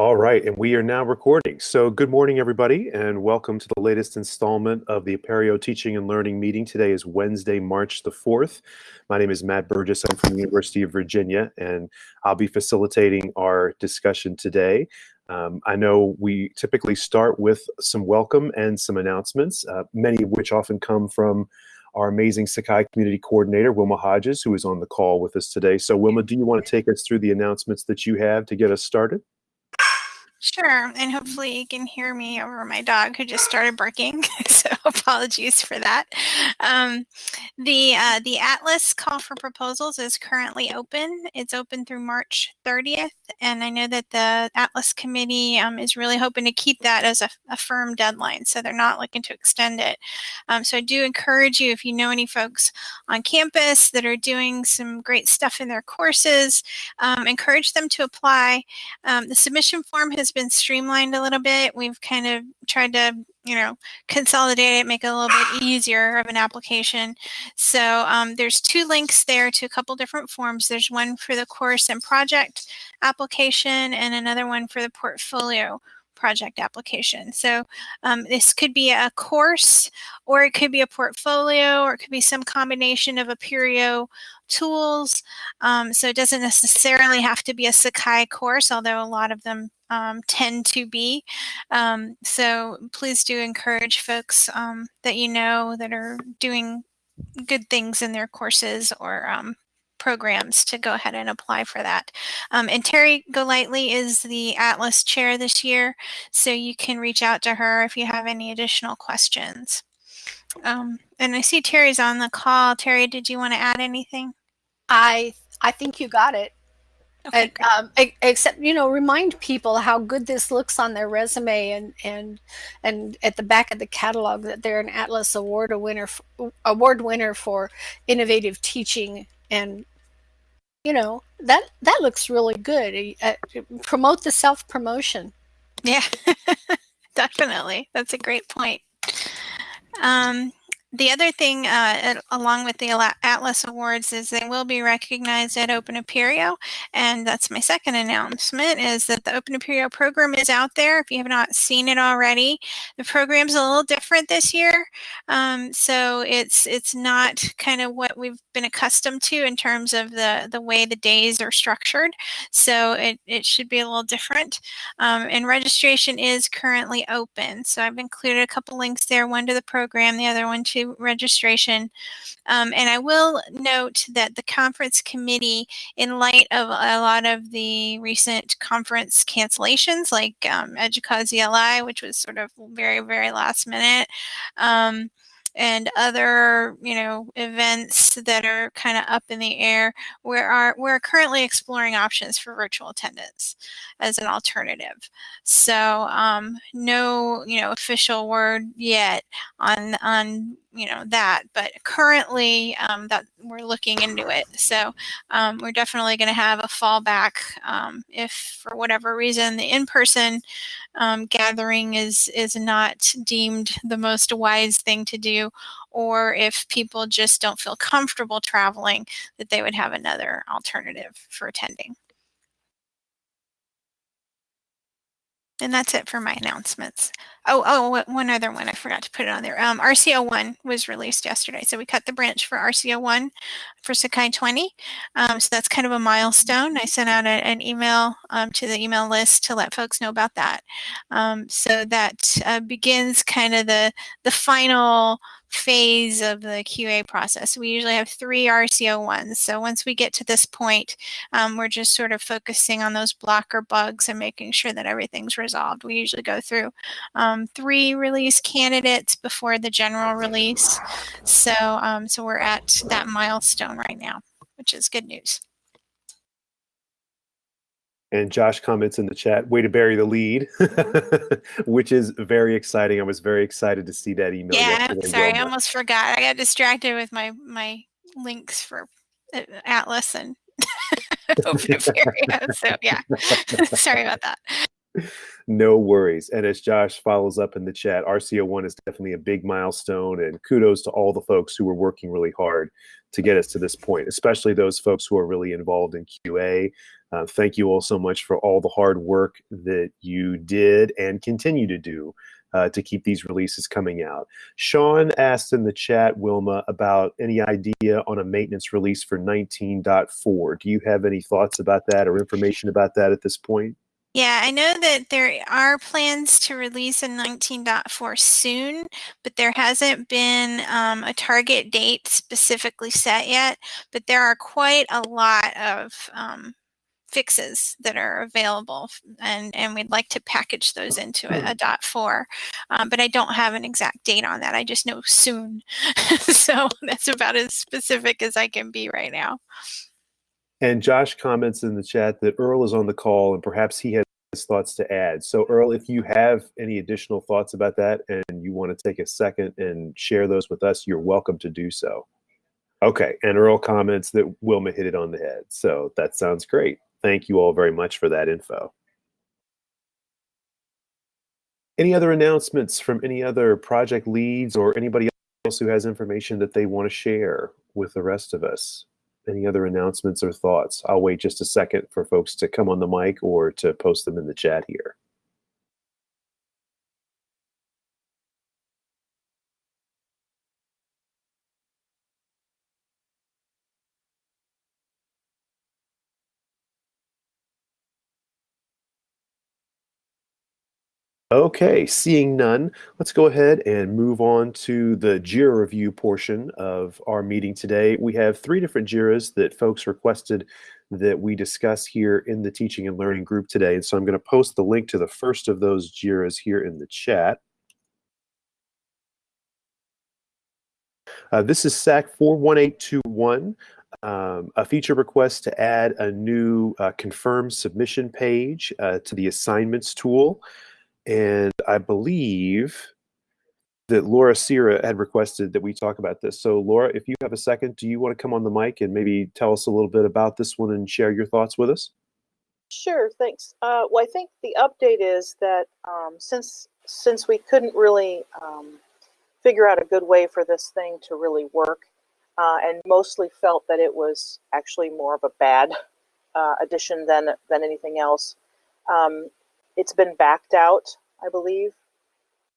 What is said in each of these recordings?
All right, and we are now recording. So good morning, everybody, and welcome to the latest installment of the Apereo Teaching and Learning meeting. Today is Wednesday, March the 4th. My name is Matt Burgess. I'm from the University of Virginia, and I'll be facilitating our discussion today. Um, I know we typically start with some welcome and some announcements, uh, many of which often come from our amazing Sakai Community Coordinator, Wilma Hodges, who is on the call with us today. So Wilma, do you want to take us through the announcements that you have to get us started? Sure, and hopefully you can hear me over my dog who just started barking. so apologies for that. Um, the uh, the Atlas call for proposals is currently open. It's open through March 30th, and I know that the Atlas committee um, is really hoping to keep that as a, a, firm deadline, so they're not looking to extend it. Um, so I do encourage you if you know any folks on campus that are doing some great stuff in their courses, um, encourage them to apply. Um, the submission form has been streamlined a little bit. We've kind of tried to, you know, consolidate it, make it a little bit easier of an application. So um, there's two links there to a couple different forms. There's one for the course and project application and another one for the portfolio project application. So um, this could be a course or it could be a portfolio or it could be some combination of Apereo tools. Um, so it doesn't necessarily have to be a Sakai course, although a lot of them um, tend to be. Um, so please do encourage folks um, that you know that are doing good things in their courses or um, programs to go ahead and apply for that. Um, and Terry Golightly is the Atlas chair this year, so you can reach out to her if you have any additional questions. Um, and I see Terry's on the call. Terry, did you want to add anything? I I think you got it. Okay, and, um, except you know, remind people how good this looks on their resume and and and at the back of the catalog that they're an Atlas Award a winner award winner for innovative teaching and you know that that looks really good. Uh, promote the self promotion. Yeah, definitely. That's a great point. Um, the other thing, uh, along with the Atlas Awards, is they will be recognized at Open Apereo, and that's my second announcement, is that the Open Apereo program is out there. If you have not seen it already, the program's a little different this year, um, so it's it's not kind of what we've been accustomed to in terms of the, the way the days are structured, so it, it should be a little different. Um, and registration is currently open, so I've included a couple links there, one to the program, the other one to to registration. Um, and I will note that the conference committee, in light of a lot of the recent conference cancellations, like um, EDUCAUSE ELI, which was sort of very, very last minute, um, and other you know events that are kind of up in the air we are we're currently exploring options for virtual attendance as an alternative. So um, no you know official word yet on on you know that but currently um, that we're looking into it. So um, we're definitely going to have a fallback um, if for whatever reason the in-person um, gathering is is not deemed the most wise thing to do or if people just don't feel comfortable traveling that they would have another alternative for attending And that's it for my announcements. Oh, oh, one other one. I forgot to put it on there. Um, RC01 was released yesterday. So we cut the branch for RC01 for Sakai 20. Um, so that's kind of a milestone. I sent out a, an email um, to the email list to let folks know about that. Um, so that uh, begins kind of the, the final phase of the QA process. We usually have three RCO ones. So once we get to this point, um, we're just sort of focusing on those blocker bugs and making sure that everything's resolved. We usually go through um, three release candidates before the general release. So, um, so we're at that milestone right now, which is good news. And Josh comments in the chat, way to bury the lead, which is very exciting. I was very excited to see that email. Yeah, sorry, I almost forgot. I got distracted with my my links for uh, Atlas and Open. So yeah, sorry about that. No worries. And as Josh follows up in the chat, RC01 is definitely a big milestone, and kudos to all the folks who were working really hard to get us to this point, especially those folks who are really involved in QA Uh, thank you all so much for all the hard work that you did and continue to do uh, to keep these releases coming out. Sean asked in the chat, Wilma, about any idea on a maintenance release for 19.4. Do you have any thoughts about that or information about that at this point? Yeah, I know that there are plans to release a 19.4 soon, but there hasn't been um, a target date specifically set yet. But there are quite a lot of um, fixes that are available and, and we'd like to package those into a, a dot four. Um, but I don't have an exact date on that. I just know soon. so that's about as specific as I can be right now. And Josh comments in the chat that Earl is on the call and perhaps he has his thoughts to add. So Earl, if you have any additional thoughts about that and you want to take a second and share those with us, you're welcome to do so. Okay, and Earl comments that Wilma hit it on the head. So that sounds great thank you all very much for that info. Any other announcements from any other project leads or anybody else who has information that they want to share with the rest of us? Any other announcements or thoughts? I'll wait just a second for folks to come on the mic or to post them in the chat here. Okay, seeing none, let's go ahead and move on to the JIRA review portion of our meeting today. We have three different JIRAs that folks requested that we discuss here in the teaching and learning group today. And so I'm going to post the link to the first of those JIRAs here in the chat. Uh, this is SAK 41821, um, a feature request to add a new uh, submission page uh, to the assignments tool. And I believe that Laura Sierra had requested that we talk about this. So Laura, if you have a second, do you want to come on the mic and maybe tell us a little bit about this one and share your thoughts with us? Sure, thanks. Uh, well, I think the update is that um, since since we couldn't really um, figure out a good way for this thing to really work, uh, and mostly felt that it was actually more of a bad uh, addition than than anything else. Um, it's been backed out, I believe,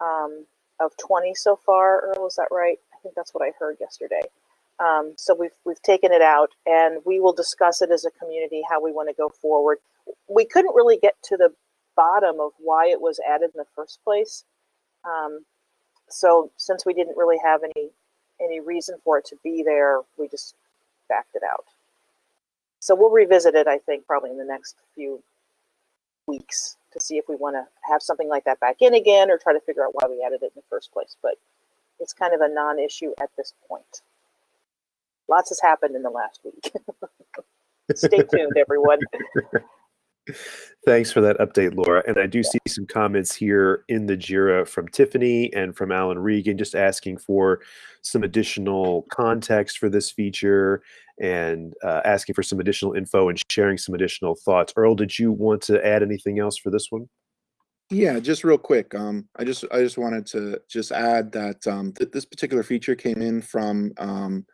um, of 20 so far. Earl, is that right? I think that's what I heard yesterday. Um, so we've we've taken it out, and we will discuss it as a community how we want to go forward. We couldn't really get to the bottom of why it was added in the first place. Um, so since we didn't really have any any reason for it to be there, we just backed it out. So we'll revisit it, I think, probably in the next few weeks to see if we want to have something like that back in again or try to figure out why we added it in the first place. But it's kind of a non-issue at this point. Lots has happened in the last week. Stay tuned, everyone. Thanks for that update, Laura. And I do see some comments here in the JIRA from Tiffany and from Alan Regan just asking for some additional context for this feature and uh, asking for some additional info and sharing some additional thoughts. Earl, did you want to add anything else for this one? Yeah, just real quick. Um, I just I just wanted to just add that um, th this particular feature came in from um,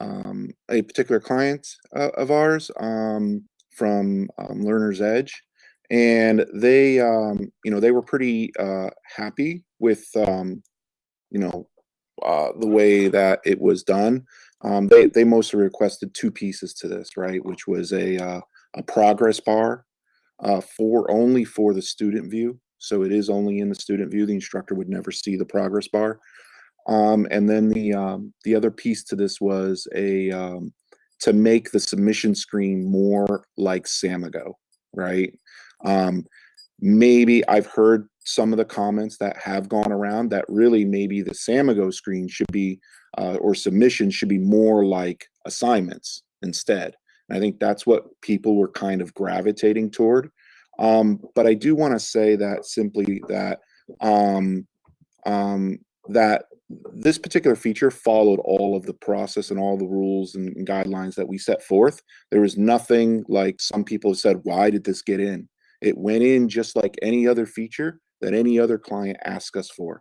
um, a particular client uh, of ours um, from um, Learner's Edge, and they um, you know they were pretty uh, happy with um, you know uh, the way that it was done. Um, they they mostly requested two pieces to this, right? Which was a uh, a progress bar uh, for only for the student view. So it is only in the student view. The instructor would never see the progress bar. Um, and then the um, the other piece to this was a um, to make the submission screen more like Samigo, right? Um, maybe I've heard some of the comments that have gone around that really maybe the Samigo screen should be uh, or submissions should be more like assignments instead. And I think that's what people were kind of gravitating toward. Um, but I do want to say that simply that um, um, that this particular feature followed all of the process and all the rules and, guidelines that we set forth. There was nothing like some people have said, why did this get in? It went in just like any other feature that any other client asked us for.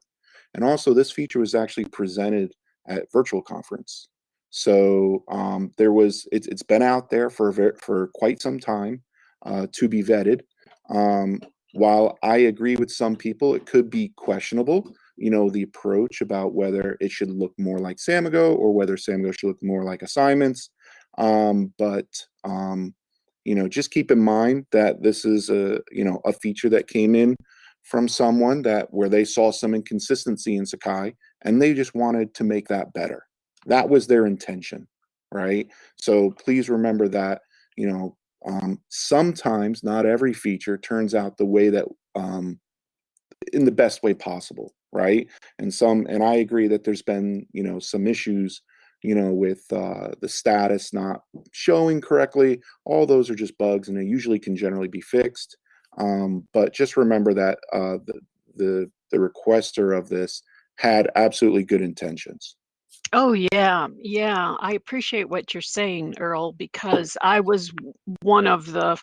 And also this feature was actually presented at virtual conference. So um, there was, it's, it's been out there for, for quite some time. uh, to be vetted. Um, while I agree with some people, it could be questionable, you know, the approach about whether it should look more like Samigo or whether Samigo should look more like assignments. Um, but, um, you know, just keep in mind that this is a, you know, a feature that came in from someone that where they saw some inconsistency in Sakai and they just wanted to make that better. That was their intention, right? So please remember that, you know, um, sometimes not every feature turns out the way that um, in the best way possible, right? And some, and I agree that there's been, you know, some issues, you know, with uh, the status not showing correctly. All those are just bugs, and they usually can generally be fixed. Um, but just remember that uh, the, the the requester of this had absolutely good intentions. Oh yeah, yeah. I appreciate what you're saying, Earl, because I was one of the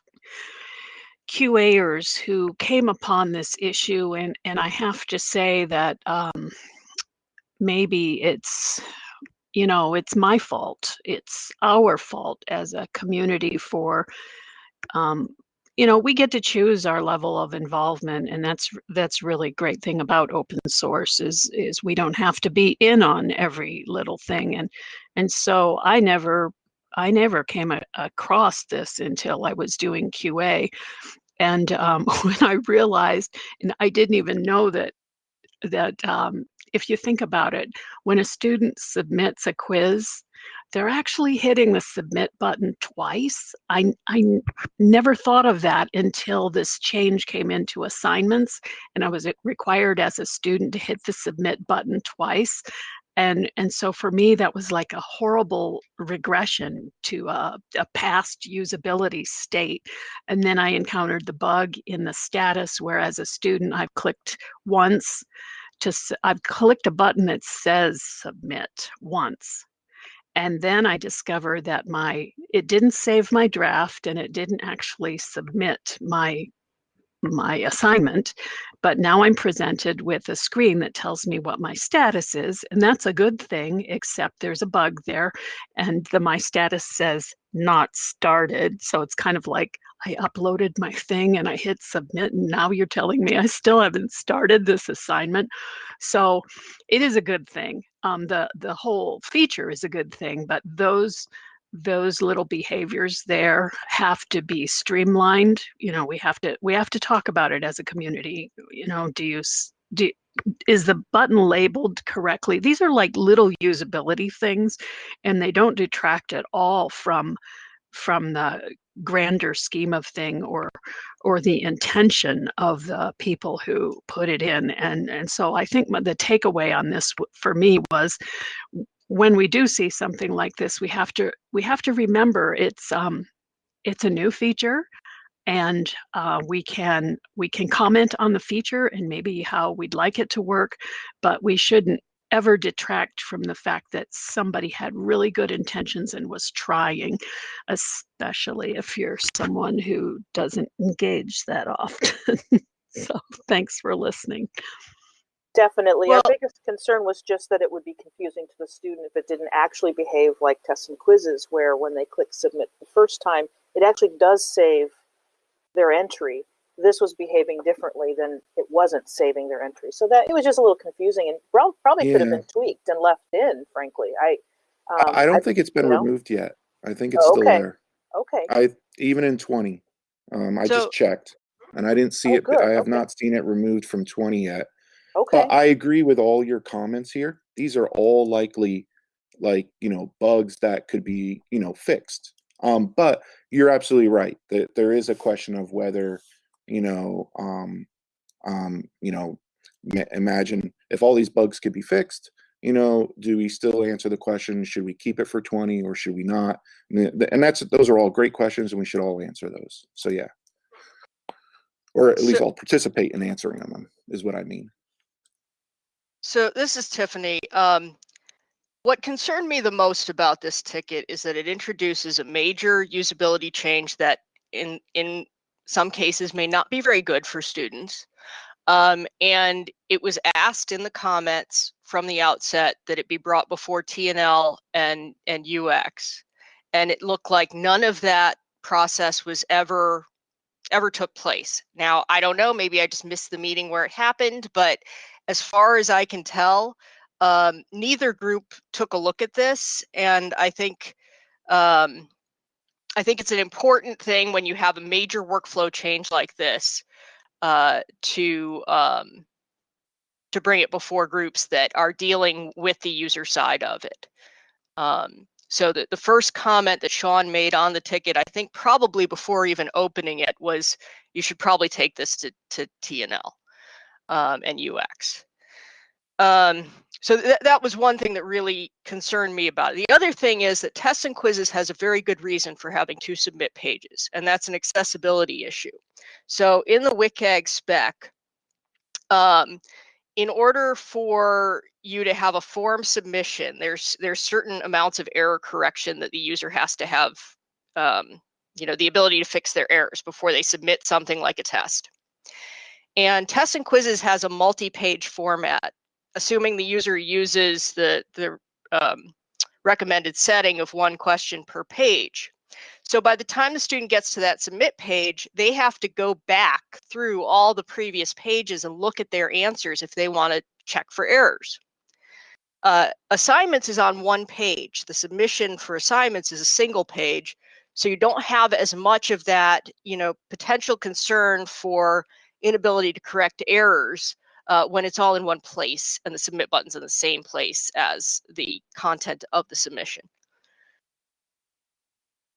QAers who came upon this issue, and and I have to say that um, maybe it's you know it's my fault. It's our fault as a community for um, you know we get to choose our level of involvement and that's that's really great thing about open source is is we don't have to be in on every little thing and and so i never i never came across this until i was doing qa and um, when i realized and i didn't even know that that um, if you think about it when a student submits a quiz they're actually hitting the submit button twice. I, I never thought of that until this change came into assignments and I was required as a student to hit the submit button twice. And, and so for me, that was like a horrible regression to a, a past usability state. And then I encountered the bug in the status where as a student, I've clicked once to, I've clicked a button that says submit once and then I discovered that my it didn't save my draft and it didn't actually submit my my assignment but now i'm presented with a screen that tells me what my status is and that's a good thing except there's a bug there and the my status says not started so it's kind of like i uploaded my thing and i hit submit and now you're telling me i still haven't started this assignment. So it is a good thing. Um, the the whole feature is a good thing, but those those little behaviors there have to be streamlined. You know, we have to we have to talk about it as a community. You know, do you do is the button labeled correctly? These are like little usability things, and they don't detract at all from from the grander scheme of thing or or the intention of the people who put it in and and so i think the takeaway on this for me was when we do see something like this we have to we have to remember it's um it's a new feature and uh, we can we can comment on the feature and maybe how we'd like it to work but we shouldn't ever detract from the fact that somebody had really good intentions and was trying, especially if you're someone who doesn't engage that often. so thanks for listening. Definitely. Well, Our biggest concern was just that it would be confusing to the student if it didn't actually behave like tests and quizzes, where when they click submit the first time, it actually does save their entry this was behaving differently than it wasn't saving their entry. So that it was just a little confusing and probably yeah. could have been tweaked and left in. Frankly, I um, I don't I, think it's been removed know? yet. I think it's oh, okay. still there. Okay. I even in twenty, um, I so, just checked and I didn't see oh, it. Good. I have okay. not seen it removed from twenty yet. Okay. But I agree with all your comments here. These are all likely, like you know, bugs that could be you know fixed. Um, but you're absolutely right that there is a question of whether you know, um, um, you know, imagine if all these bugs could be fixed, you know, do we still answer the question, should we keep it for 20 or should we not? And that's, those are all great questions and we should all answer those. So yeah. Or at least so, I'll participate in answering them is what I mean. So this is Tiffany. Um, what concerned me the most about this ticket is that it introduces a major usability change that in in some cases may not be very good for students. Um, and it was asked in the comments from the outset that it be brought before TNL and, and UX. And it looked like none of that process was ever ever took place. Now, I don't know, maybe I just missed the meeting where it happened, but as far as I can tell, um, neither group took a look at this. And I think um, I think it's an important thing when you have a major workflow change like this uh, to um, to bring it before groups that are dealing with the user side of it. Um, so the, the first comment that Sean made on the ticket, I think probably before even opening it, was you should probably take this to, to TNL um, and UX. Um, so th that was one thing that really concerned me about it. The other thing is that tests and quizzes has a very good reason for having two submit pages, and that's an accessibility issue. So in the WCAG spec, um, in order for you to have a form submission, there's there's certain amounts of error correction that the user has to have, um, you know, the ability to fix their errors before they submit something like a test. And tests and quizzes has a multi-page format, assuming the user uses the the um, recommended setting of one question per page. So by the time the student gets to that submit page, they have to go back through all the previous pages and look at their answers if they want to check for errors. Uh, assignments is on one page. The submission for assignments is a single page. So you don't have as much of that, you know, potential concern for inability to correct errors uh, when it's all in one place and the submit button's in the same place as the content of the submission.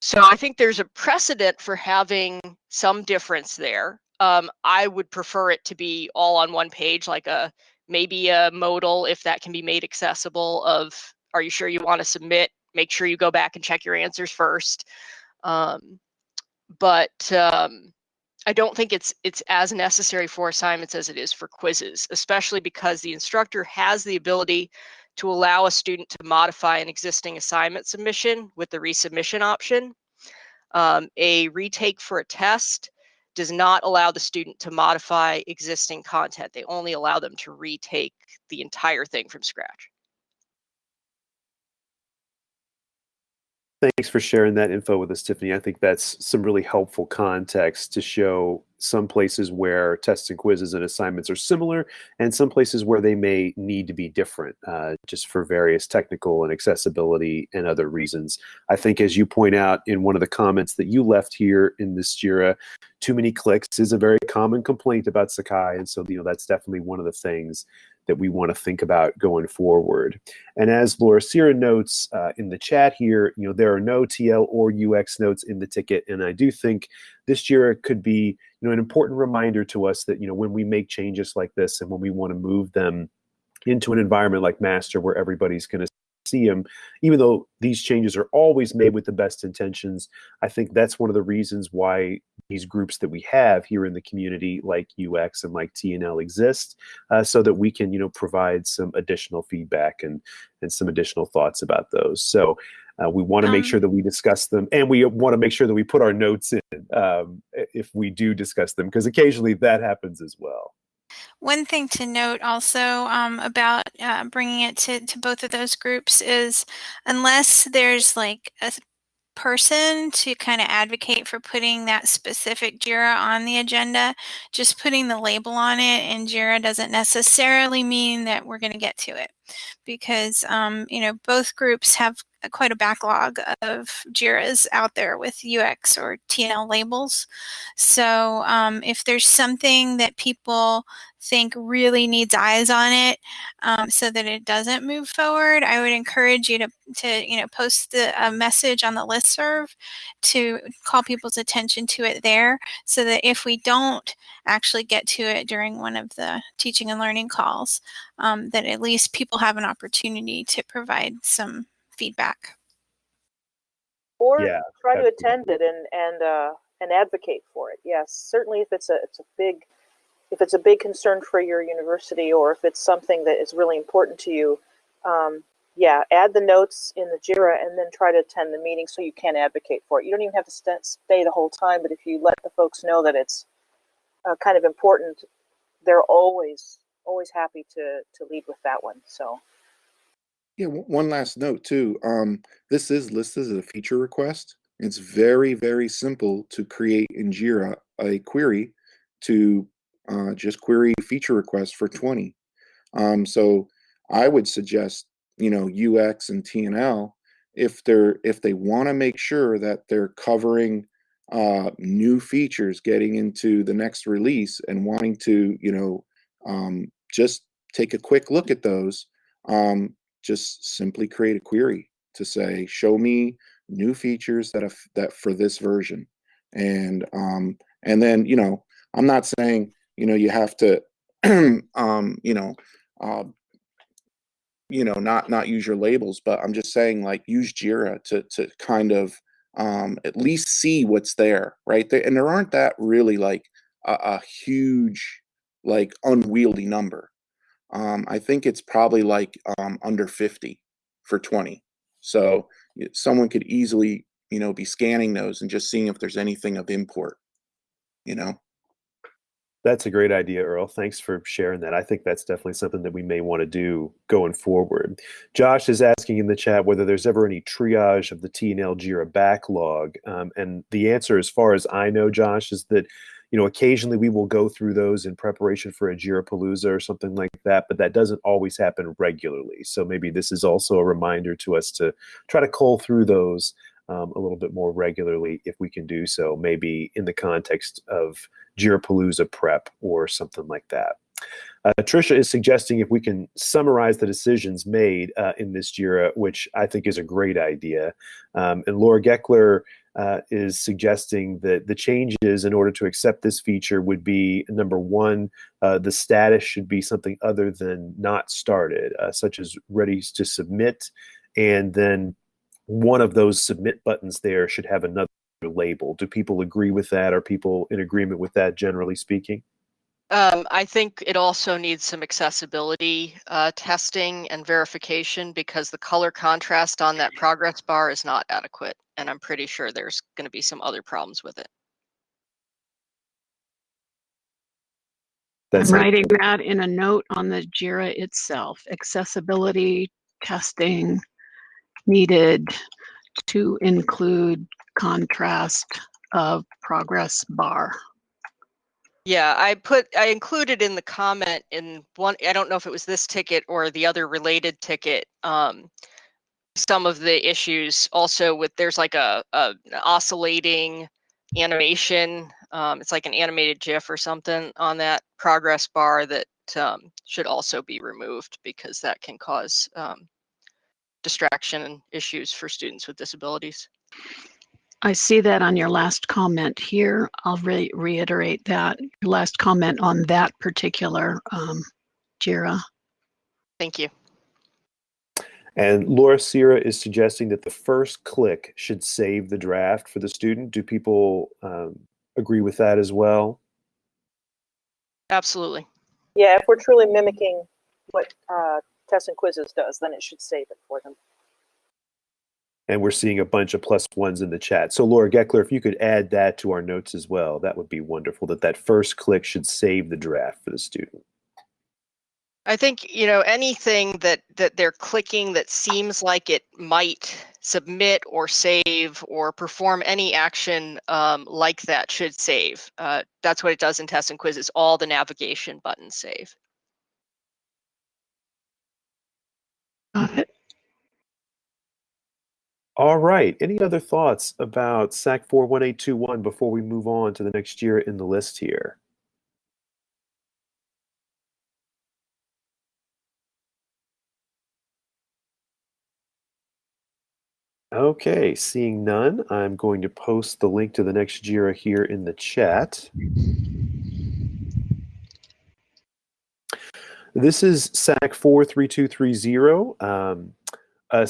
So I think there's a precedent for having some difference there. Um, I would prefer it to be all on one page, like a maybe a modal if that can be made accessible. Of are you sure you want to submit? Make sure you go back and check your answers first. Um, but um, I don't think it's it's as necessary for assignments as it is for quizzes, especially because the instructor has the ability to allow a student to modify an existing assignment submission with the resubmission option. Um, a retake for a test does not allow the student to modify existing content. They only allow them to retake the entire thing from scratch. Thanks for sharing that info with us, Tiffany. I think that's some really helpful context to show some places where tests and quizzes and assignments are similar and some places where they may need to be different uh, just for various technical and accessibility and other reasons. I think as you point out in one of the comments that you left here in this JIRA, too many clicks is a very common complaint about Sakai. And so, you know, that's definitely one of the things that we want to think about going forward. And as Laura Sierra notes uh, in the chat here, you know, there are no TL or UX notes in the ticket. And I do think this JIRA could be, you know, an important reminder to us that, you know, when we make changes like this and when we want to move them into an environment like master where everybody's going to see them, even though these changes are always made with the best intentions. I think that's one of the reasons why these groups that we have here in the community, like UX and like TNL, exist, uh, so that we can, you know, provide some additional feedback and and some additional thoughts about those. So. Uh, we want to um, make sure that we discuss them, and we want to make sure that we put our notes in um, if we do discuss them, because occasionally that happens as well. One thing to note also um, about uh, bringing it to, to both of those groups is unless there's like a person to kind of advocate for putting that specific JIRA on the agenda, just putting the label on it and JIRA doesn't necessarily mean that we're going to get to it because, um, you know, both groups have quite a backlog of JIRAs out there with UX or TNL labels. So um, if there's something that people think really needs eyes on it um, so that it doesn't move forward, I would encourage you to, to you know, post the, a message on the list serve to call people's attention to it there so that if we don't actually get to it during one of the teaching and learning calls, um, that at least people have an opportunity to provide some feedback. Or yeah, try to attend it and and uh, and advocate for it. Yes, certainly if it's a it's a big if it's a big concern for your university or if it's something that is really important to you, um, yeah, add the notes in the JIRA and then try to attend the meeting so you can advocate for it. You don't even have to st stay the whole time, but if you let the folks know that it's uh, kind of important, they're always always happy to to lead with that one. So yeah, one last note too. Um, this is listed as a feature request. It's very, very simple to create in Jira a query to uh, just query feature requests for 20. Um, so I would suggest, you know, UX and TNL if they're if they want to make sure that they're covering uh, new features getting into the next release and wanting to, you know, um, just take a quick look at those, um, just simply create a query to say, show me new features that have, that for this version, and um, and then you know, I'm not saying you know you have to, um, you know, uh, you know, not not use your labels, but I'm just saying like use Jira to to kind of um, at least see what's there, right? There, and there aren't that really like a, a huge like unwieldy number. Um, I think it's probably like um, under 50 for 20. So someone could easily, you know, be scanning those and just seeing if there's anything of import, you know. That's a great idea, Earl. Thanks for sharing that. I think that's definitely something that we may want to do going forward. Josh is asking in the chat whether there's ever any triage of the TNL Jira backlog. Um, and the answer, as far as I know, Josh, is that you know occasionally we will go through those in preparation for a Jirapalooza or something like that, but that doesn't always happen regularly. So maybe this is also a reminder to us to try to cull through those um, a little bit more regularly if we can do so, maybe in the context of Jirapalooza prep or something like that. Uh, Tricia is suggesting if we can summarize the decisions made uh, in this JIRA, which I think is a great idea. Um, and Laura Gekeler uh, is suggesting that the changes in order to accept this feature would be number one, uh, the status should be something other than not started, uh, such as ready to submit. And then one of those submit buttons there should have another label. Do people agree with that? Are people in agreement with that, generally speaking? Um, I think it also needs some accessibility uh, testing and verification because the color contrast on that progress bar is not adequate. And I'm pretty sure there's going to be some other problems with it. That's I'm writing that in a note on the JIRA itself. Accessibility testing needed to include contrast of progress bar. Yeah, I put I included in the comment in one I don't know if it was this ticket or the other related ticket um some of the issues also with there's like a, a oscillating animation um it's like an animated gif or something on that progress bar that um, should also be removed because that can cause um, distraction and issues for students with disabilities. I see that on your last comment here. I'll re reiterate that, your last comment on that particular um, JIRA. Thank you. And Laura Sierra is suggesting that the first click should save the draft for the student. Do people um, agree with that as well? Absolutely. Yeah, if we're truly mimicking what uh, tests and quizzes does, then it should save it for them. And we're seeing a bunch of plus ones in the chat. So Laura Gekeler, if you could add that to our notes as well, that would be wonderful, that that first click should save the draft for the student. I think, you know, anything that, that they're clicking that seems like it might submit or save or perform any action um, like that should save. Uh, that's what it does in tests and quizzes. All the navigation buttons save. Got it. All right. Any other thoughts about SAK 41821 before we move on to the next year in the list here? Okay, seeing none, I'm going to post the link to the next JIRA here in the chat. This is SAK 43230. Um, uh,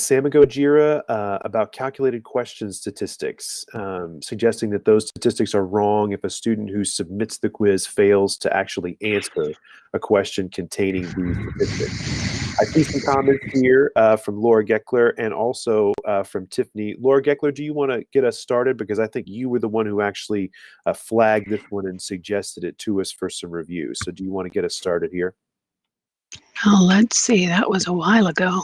uh, about calculated question statistics, um, suggesting that those statistics are wrong if a student who submits the quiz fails to actually answer a question containing these statistics. I see some comments here uh, from Laura Gekeler and also uh, from Tiffany. Laura Gekeler, do you want to get us started? Because I think you were the one who actually uh, flagged this one and suggested it to us for some review. So do you want to get us started here? Oh, let's see. That was a while ago.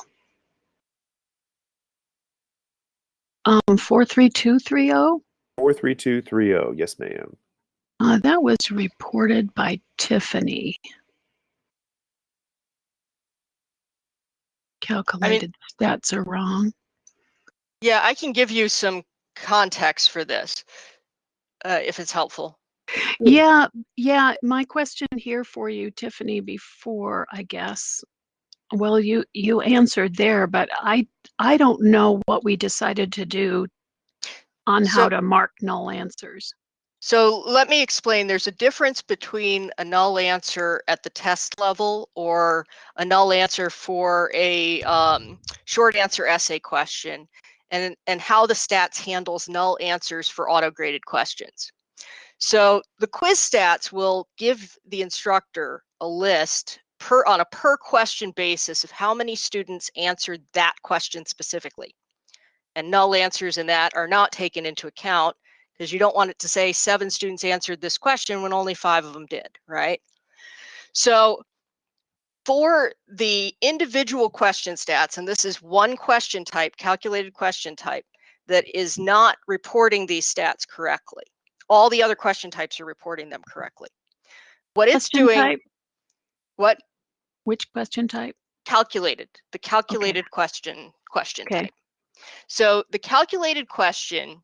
Um, 43230? 43230, yes, ma'am. Uh, that was reported by Tiffany. Calculated stats are wrong. Yeah, I can give you some context for this uh, if it's helpful. Yeah, yeah. My question here for you, Tiffany, before I guess, well, you you answered there, but I I don't know what we decided to do on how So- to mark null answers. So let me explain. There's a difference between a null answer at the test level or a null answer for a um, short answer essay question and, and how the stats handles null answers for auto-graded questions. So the quiz stats will give the instructor a list per on a per question basis of how many students answered that question specifically. And null answers in that are not taken into account because you don't want it to say seven students answered this question when only five of them did, right? So for the individual question stats, and this is one question type, calculated question type, that is not reporting these stats correctly. All the other question types are reporting them correctly. What it's doing, type? What Which question type? calculated, the calculated question question Okay. type. So the calculated question,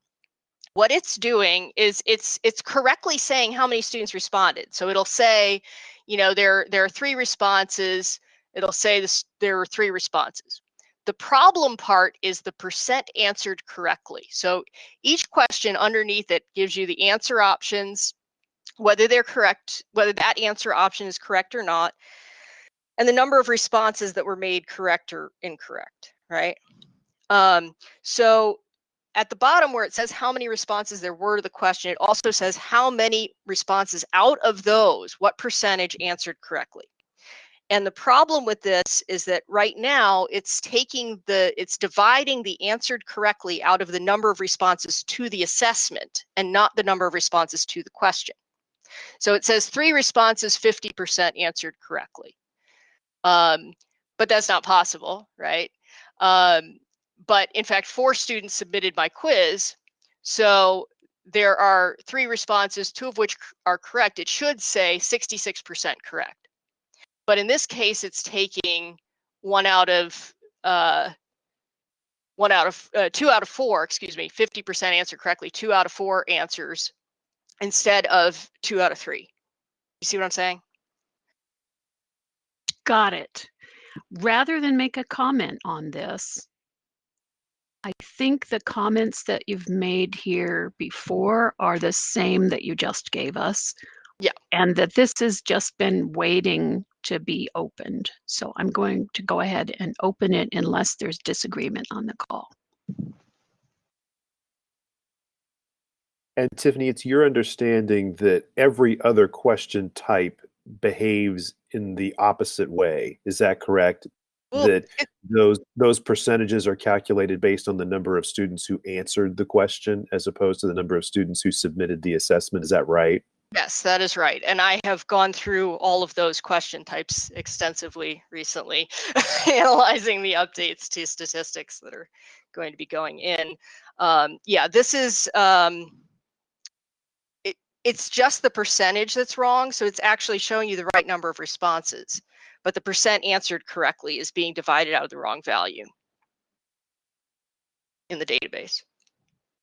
what it's doing is it's it's correctly saying how many students responded. So it'll say, you know, there there are three responses. It'll say this there were three responses. The problem part is the percent answered correctly. So each question underneath it gives you the answer options, whether they're correct, whether that answer option is correct or not, and the number of responses that were made correct or incorrect, right? Um, so at the bottom where it says how many responses there were to the question, it also says how many responses out of those, what percentage answered correctly. And the problem with this is that right now it's taking the, it's dividing the answered correctly out of the number of responses to the assessment and not the number of responses to the question. So it says three responses, 50% answered correctly. Um, but that's not possible, right? Um, but in fact, four students submitted my quiz. So there are three responses, two of which are correct. It should say 66% correct. But in this case, it's taking one out of uh, one out of uh, two out of four, excuse me, 50% answer correctly, two out of four answers instead of two out of three. You see what I'm saying? Got it. Rather than make a comment on this, I think the comments that you've made here before are the same that you just gave us. Yeah. And that this has just been waiting to be opened. So I'm going to go ahead and open it unless there's disagreement on the call. And Tiffany, it's your understanding that every other question type behaves in the opposite way. Is that correct? Well, that those those percentages are calculated based on the number of students who answered the question as opposed to the number of students who submitted the assessment. Is that right? Yes, that is right. And I have gone through all of those question types extensively recently, analyzing the updates to statistics that are going to be going in. Um, yeah, this is, um, it's just the percentage that's wrong. So it's actually showing you the right number of responses, but the percent answered correctly is being divided out of the wrong value in the database.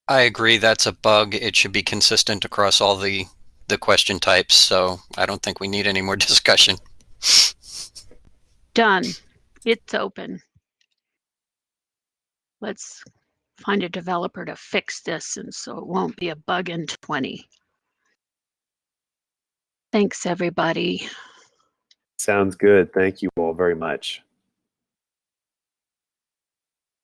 I agree that's a bug. It should be consistent across all the the question types, so I don't think we need any more discussion. Done. It's open. Let's find a developer to fix this and so it won't be a bug in 20. Thanks, everybody. Sounds good. Thank you all very much.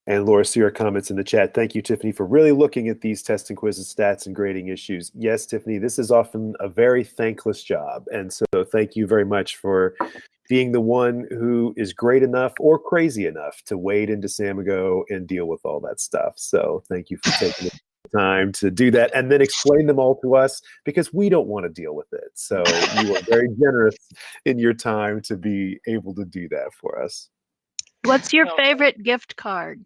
And Laura, see your comments in the chat. Thank you, Tiffany, for really looking at these test and quizzes, stats, and grading issues. Yes, Tiffany, this is often a very thankless job. And so thank you very much for being the one who is great enough or crazy enough to wade into Samigo and deal with all that stuff. So thank you for taking the time to do that and then explain them all to us because we don't want to deal with it. So you are very generous in your time to be able to do that for us. What's your favorite gift card?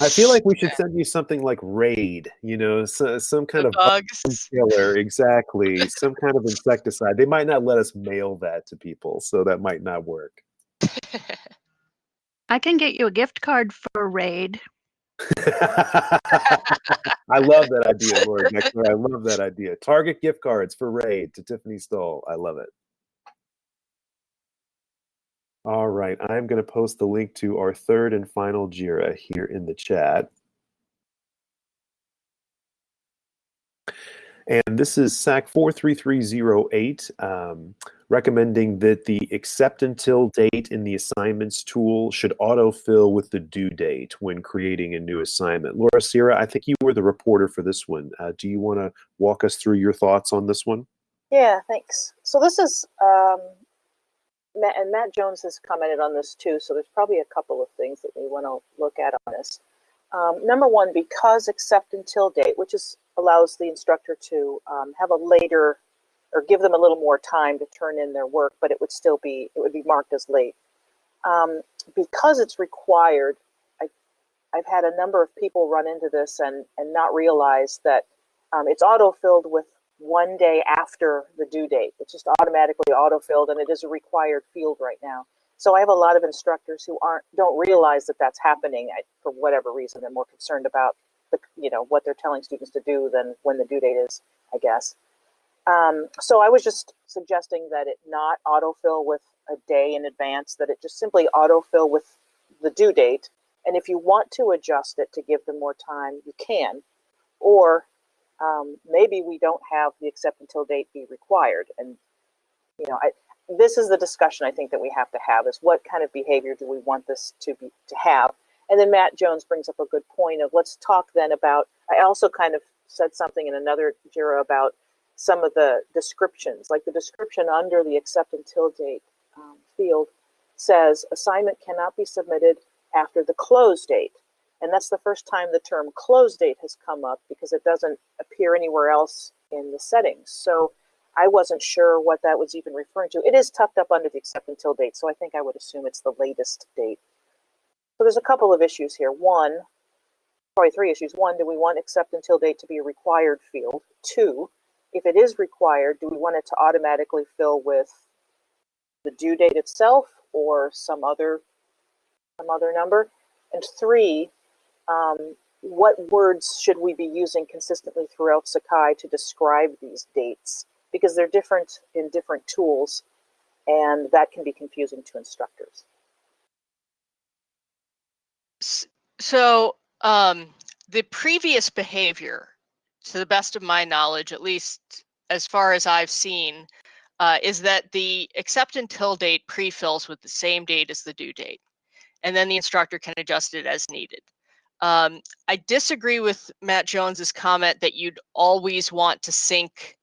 I feel like we should send you something like Raid, you know, so, some kind The of bug bugs. killer, exactly, some kind of insecticide. They might not let us mail that to people, so that might not work. I can get you a gift card for Raid. I love that idea, Lord Nexler. I love that idea. Target gift cards for Raid to Tiffany Stoll. I love it. All right, I'm going to post the link to our third and final JIRA here in the chat. And this is SAK 43308, um, recommending that the accept until date in the assignments tool should autofill with the due date when creating a new assignment. Laura Sierra, I think you were the reporter for this one. Uh, do you want to walk us through your thoughts on this one? Yeah, thanks. So this is, um, Matt, and Matt Jones has commented on this too, so there's probably a couple of things that we want to look at on this. Um, number one, because accept until date, which is allows the instructor to um, have a later or give them a little more time to turn in their work, but it would still be, it would be marked as late. Um, because it's required, I, I've had a number of people run into this and, and not realize that um, it's auto-filled with one day after the due date. It's just automatically auto-filled and it is a required field right now. So I have a lot of instructors who aren't don't realize that that's happening I, for whatever reason. They're more concerned about the you know what they're telling students to do than when the due date is, I guess. Um, so I was just suggesting that it not autofill with a day in advance, that it just simply autofill with the due date. And if you want to adjust it to give them more time, you can. Or um, maybe we don't have the accept until date be required. And you know, I, this is the discussion I think that we have to have is what kind of behavior do we want this to be to have? And then Matt Jones brings up a good point of let's talk then about, I also kind of said something in another JIRA about some of the descriptions, like the description under the accept until date um, field says assignment cannot be submitted after the close date. And that's the first time the term close date has come up because it doesn't appear anywhere else in the settings. So I wasn't sure what that was even referring to. It is tucked up under the accept until date, so I think I would assume it's the latest date. So there's a couple of issues here. One, probably three issues. One, do we want accept until date to be a required field? Two, if it is required, do we want it to automatically fill with the due date itself or some other some other number? And three, um, what words should we be using consistently throughout Sakai to describe these dates? Because they're different in different tools, and that can be confusing to instructors. So um, the previous behavior, to the best of my knowledge, at least as far as I've seen, uh, is that the accept until date pre-fills with the same date as the due date, and then the instructor can adjust it as needed. Um, I disagree with Matt Jones's comment that you'd always want to sync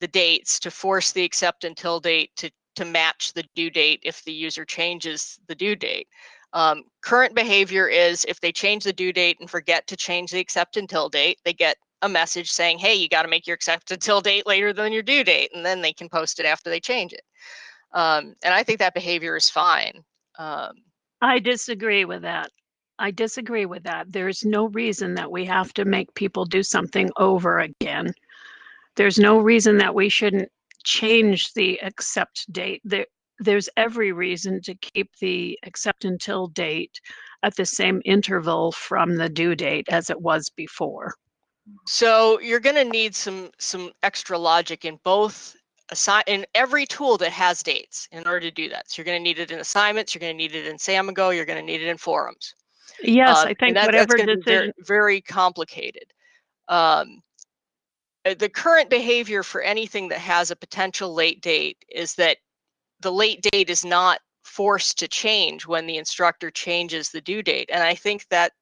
the dates to force the accept until date to to match the due date if the user changes the due date. Um, current behavior is if they change the due date and forget to change the accept until date, they get a message saying, hey, you got to make your accept until date later than your due date, and then they can post it after they change it. Um, and I think that behavior is fine. Um, I disagree with that. I disagree with that. There's no reason that we have to make people do something over again. There's no reason that we shouldn't change the accept date. There, there's every reason to keep the accept until date at the same interval from the due date as it was before. So you're going to need some some extra logic in both assign in every tool that has dates in order to do that. So you're going to need it in assignments, you're going to need it in Samigo, you're going to need it in forums. Yes, Um, I think that- whatever that's gonna be very, very complicated. Um, uh, the current behavior for anything that has a potential late date is that the late date is not forced to change when the instructor changes the due date. And I think that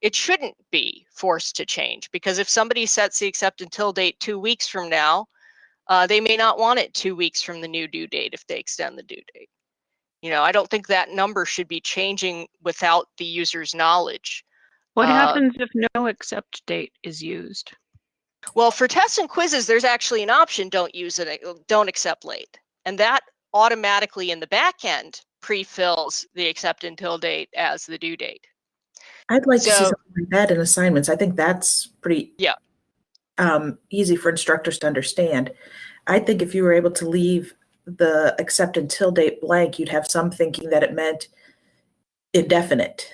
it shouldn't be forced to change because if somebody sets the accept until date two weeks from now, uh, they may not want it two weeks from the new due date if they extend the due date. You know, I don't think that number should be changing without the user's knowledge. What uh, happens if no accept date is used? Well, for tests and quizzes, there's actually an option don't use it, uh, don't accept late. And that automatically in the back end pre-fills the accept until date as the due date. I'd like to see something like that in assignments. I think that's pretty Yeah. um, easy for instructors to understand. I think if you were able to leave the accept until date blank, you'd have some thinking that it meant indefinite.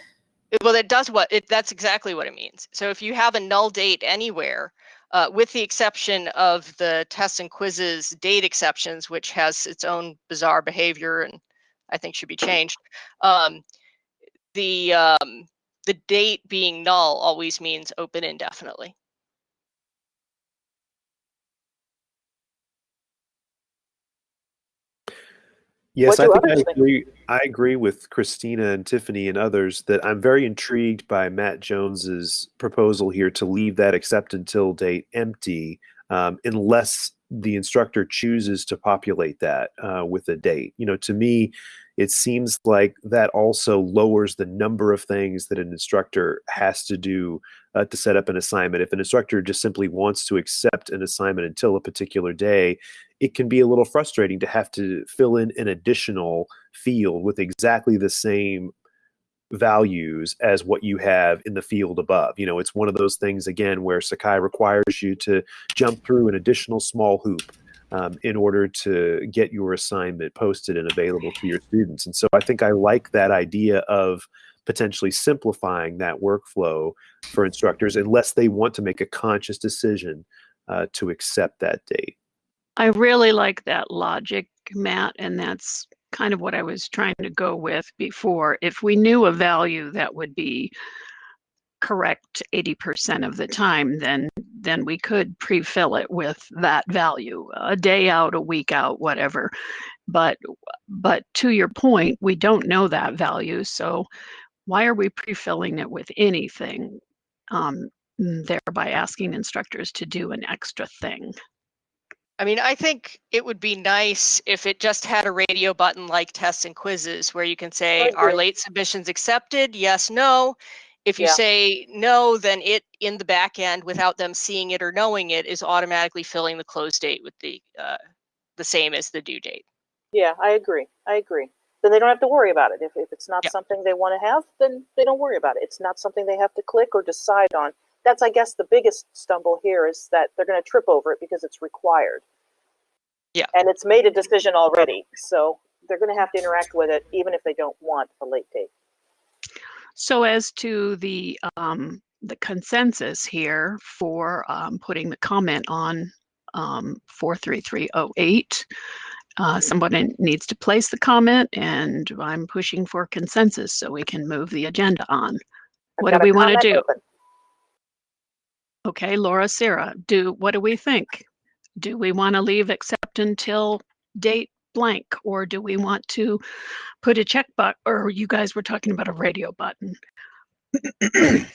Well, it does what it. That's exactly what it means. So if you have a null date anywhere, uh, with the exception of the tests and quizzes date exceptions, which has its own bizarre behavior and I think should be changed. Um, the um, the date being null always means open indefinitely. Yes, I think I others think? agree. I agree with Christina and Tiffany and others that I'm very intrigued by Matt Jones's proposal here to leave that accept until date empty, um, unless the instructor chooses to populate that uh, with a date. You know, to me, it seems like that also lowers the number of things that an instructor has to do uh, to set up an assignment. If an instructor just simply wants to accept an assignment until a particular day, it can be a little frustrating to have to fill in an additional field with exactly the same values as what you have in the field above. You know, it's one of those things again where Sakai requires you to jump through an additional small hoop um, in order to get your assignment posted and available to your students. And so I think I like that idea of potentially simplifying that workflow for instructors unless they want to make a conscious decision uh, to accept that date. I really like that logic, Matt, and that's kind of what I was trying to go with before. If we knew a value that would be correct 80% of the time, then then we could pre-fill it with that value, a day out, a week out, whatever. But but to your point, we don't know that value, so why are we pre-filling it with anything? Um, thereby asking instructors to do an extra thing. I mean, I think it would be nice if it just had a radio button like tests and quizzes where you can say, are late submissions accepted? Yes, no. If you Yeah. say no, then it in the back end, without them seeing it or knowing it, is automatically filling the close date with the uh, the same as the due date. Yeah, I agree. I agree. Then they don't have to worry about it. If, if it's not Yeah. something they want to have, then they don't worry about it. It's not something they have to click or decide on. That's, I guess, the biggest stumble here is that they're going to trip over it because it's required. Yeah. And it's made a decision already. So they're going to have to interact with it even if they don't want a late date. So as to the um, the consensus here for um, putting the comment on um, 43308, uh, somebody needs to place the comment, and I'm pushing for consensus so we can move the agenda on. I've What do we want to do? open. Okay, Laura, Sarah, do what do we think? Do we want to leave except until date blank, or do we want to put a check button? Or you guys were talking about a radio button.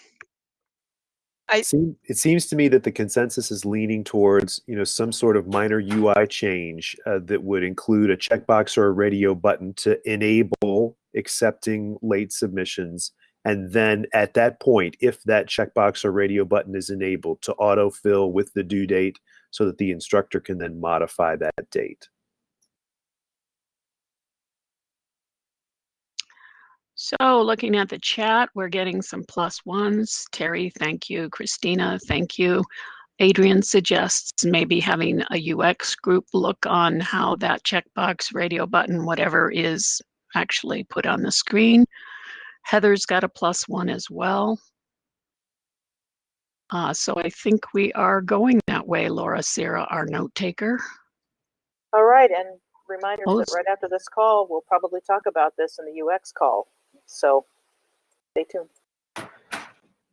It, seem, it seems to me that the consensus is leaning towards, you know, some sort of minor UI change uh, that would include a checkbox or a radio button to enable accepting late submissions. And then at that point, if that checkbox or radio button is enabled, to autofill with the due date so that the instructor can then modify that date. So looking at the chat, we're getting some plus ones. Terry, thank you. Christina, thank you. Adrian suggests maybe having a UX group look on how that checkbox, radio button, whatever is actually put on the screen. Heather's got a plus one as well. Uh, so I think we are going that way, Laura Sarah, our note taker. All right. And reminders Oh, that right after this call, we'll probably talk about this in the UX call. So stay tuned.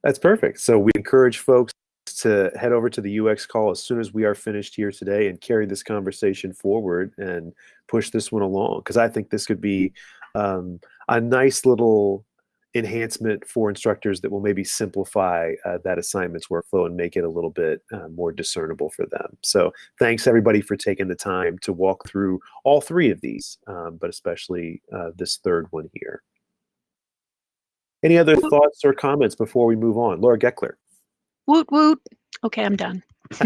That's perfect. So we encourage folks to head over to the UX call as soon as we are finished here today and carry this conversation forward and push this one along because I think this could be um, a nice little enhancement for instructors that will maybe simplify uh, that assignments workflow and make it a little bit uh, more discernible for them. So thanks everybody for taking the time to walk through all three of these, um, but especially uh, this third one here. Any other woot. thoughts or comments before we move on? Laura Gekeler. Woot woot. Okay, I'm done.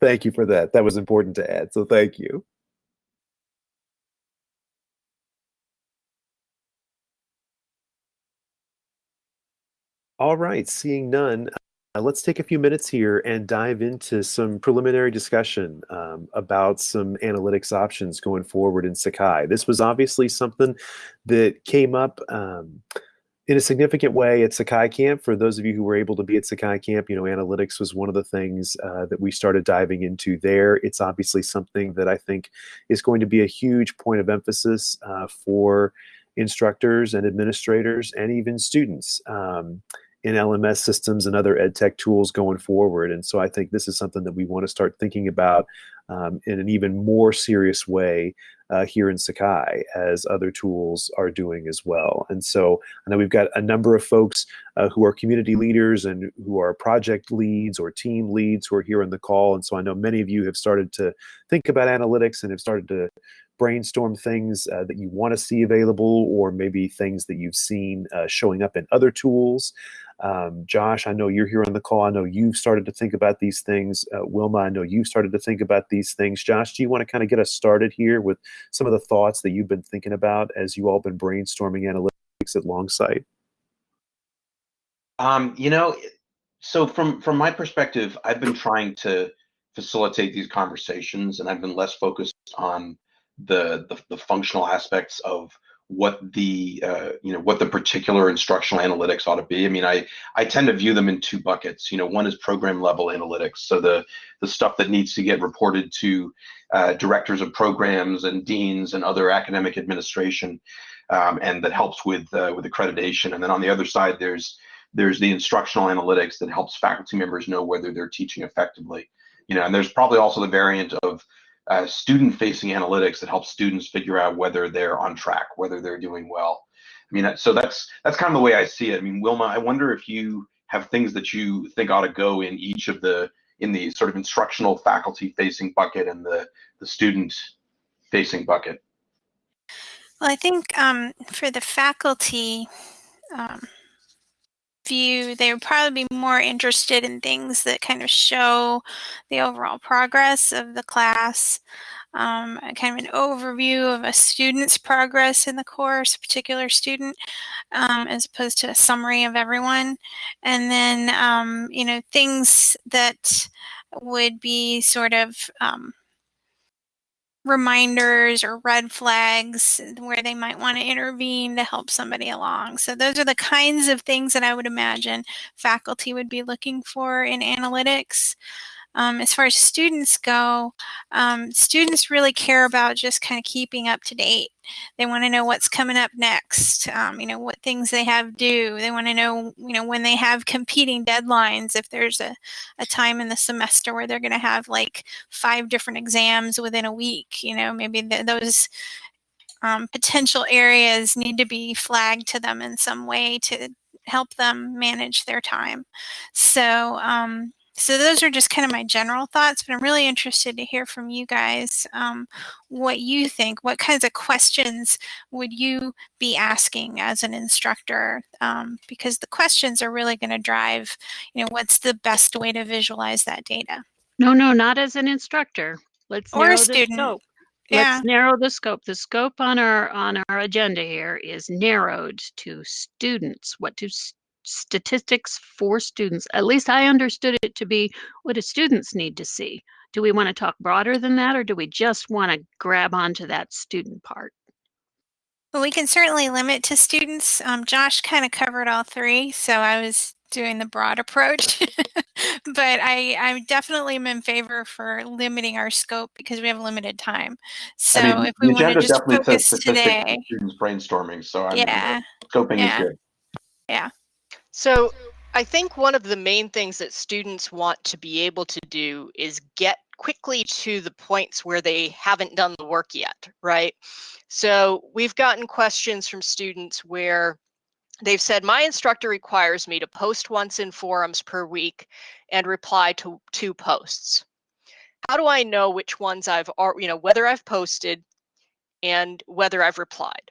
thank you for that. That was important to add. So thank you. All right, seeing none let's take a few minutes here and dive into some preliminary discussion um, about some analytics options going forward in Sakai. This was obviously something that came up um, in a significant way at Sakai Camp. For those of you who were able to be at Sakai Camp, you know, analytics was one of the things uh, that we started diving into there. It's obviously something that I think is going to be a huge point of emphasis uh, for instructors and administrators and even students. Um, in LMS systems and other ed tech tools going forward. And so I think this is something that we want to start thinking about um, in an even more serious way uh, here in Sakai as other tools are doing as well. And so I know we've got a number of folks uh, who are community leaders and who are project leads or team leads who are here on the call. And so I know many of you have started to think about analytics and have started to brainstorm things uh, that you want to see available or maybe things that you've seen uh, showing up in other tools. Um, Josh, I know you're here on the call. I know you've started to think about these things. Uh, Wilma, I know you've started to think about these things. Josh, do you want to kind of get us started here with some of the thoughts that you've been thinking about as you all been brainstorming analytics at Longsight? Um, you know, so from from my perspective, I've been trying to facilitate these conversations, and I've been less focused on the the, the functional aspects of what the uh, you know what the particular instructional analytics ought to be. I mean, I I tend to view them in two buckets. You know, one is program level analytics, so the the stuff that needs to get reported to uh, directors of programs and deans and other academic administration, um, and that helps with uh, with accreditation. And then on the other side, there's there's the instructional analytics that helps faculty members know whether they're teaching effectively. You know, and there's probably also the variant of uh, student-facing analytics that helps students figure out whether they're on track, whether they're doing well. I mean, so that's that's kind of the way I see it. I mean, Wilma, I wonder if you have things that you think ought to go in each of the in the sort of instructional faculty-facing bucket and the the student-facing bucket. Well, I think um, for the faculty, um, view, they would probably be more interested in things that kind of show the overall progress of the class, um, kind of an overview of a student's progress in the course, a particular student, um, as opposed to a summary of everyone. And then, um, you know, things that would be sort of um, reminders or red flags where they might want to intervene to help somebody along. So those are the kinds of things that I would imagine faculty would be looking for in analytics. Um, as far as students go, um, students really care about just kind of keeping up to date. They want to know what's coming up next, um, you know, what things they have due. They want to know, you know, when they have competing deadlines, if there's a, a time in the semester where they're going to have like five different exams within a week, you know, maybe th those um, potential areas need to be flagged to them in some way to help them manage their time. So, um, so those are just kind of my general thoughts, but I'm really interested to hear from you guys um, what you think. What kinds of questions would you be asking as an instructor? Um, because the questions are really going to drive, you know, what's the best way to visualize that data? No, no, not as an instructor. Let's or narrow a the student. scope. Yeah. Let's narrow the scope. The scope on our on our agenda here is narrowed to students. What do statistics for students. At least I understood it to be what do students need to see? Do we want to talk broader than that, or do we just want to grab onto that student part? Well, we can certainly limit to students. Um, Josh kind of covered all three, so I was doing the broad approach. but I, I definitely am in favor for limiting our scope because we have limited time. So I mean, if we the want to just focus statistics today, students brainstorming. So I mean, yeah, scoping yeah. is good. yeah. So I think one of the main things that students want to be able to do is get quickly to the points where they haven't done the work yet, right? So we've gotten questions from students where they've said, my instructor requires me to post once in forums per week and reply to two posts. How do I know which ones I've, you know, whether I've posted and whether I've replied?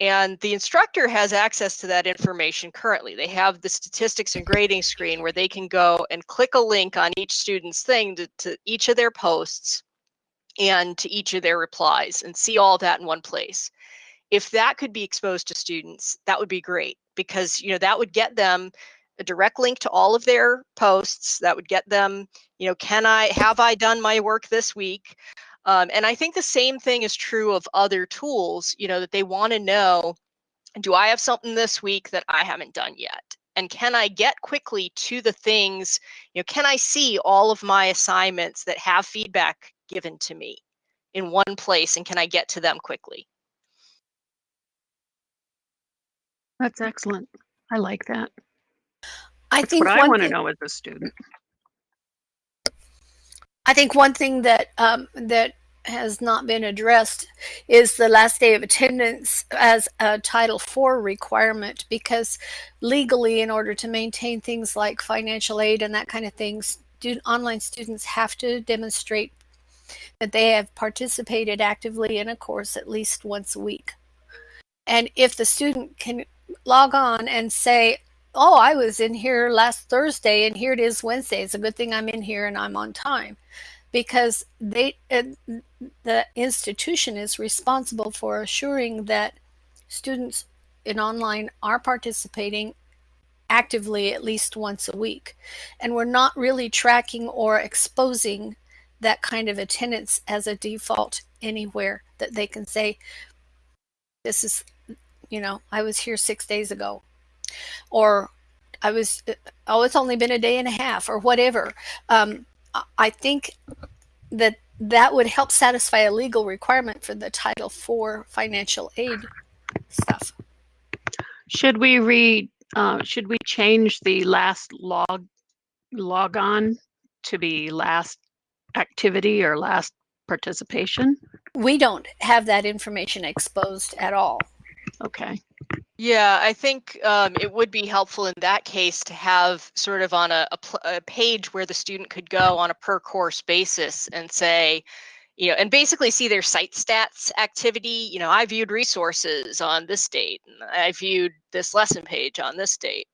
And the instructor has access to that information currently. They have the statistics and grading screen where they can go and click a link on each student's thing to, to each of their posts and to each of their replies and see all that in one place. if that could be exposed to students, that would be great because you know that would get them a direct link to all of their posts. That would get them, you know, can I have I done my work this week? Um, and I think the same thing is true of other tools. You know that they want to know, do I have something this week that I haven't done yet? And can I get quickly to the things? You know, can I see all of my assignments that have feedback given to me in one place, and can I get to them quickly? That's excellent. I like that. I That's think what I want to know as a student. I think one thing that um, that has not been addressed is the last day of attendance as a Title IV requirement because legally, in order to maintain things like financial aid and that kind of thing, student, online students have to demonstrate that they have participated actively in a course at least once a week. And if the student can log on and say, oh, I was in here last Thursday and here it is Wednesday. It's a good thing I'm in here and I'm on time because they uh, the institution is responsible for assuring that students in online are participating actively at least once a week. And we're not really tracking or exposing that kind of attendance as a default anywhere that they can say, this is, you know, I was here six days ago or I was, oh, it's only been a day and a half or whatever. Um, I- think that that would help satisfy a legal requirement for the Title IV financial aid stuff. Should we read? Uh, should we change the last log log on to be last activity or last participation? We don't have that information exposed at all. Okay. Yeah, I think um, it would be helpful in that case to have sort of on a, a, a page where the student could go on a per course basis and say, you know, and basically see their site stats activity. You know, I viewed resources on this date, and I viewed this lesson page on this date.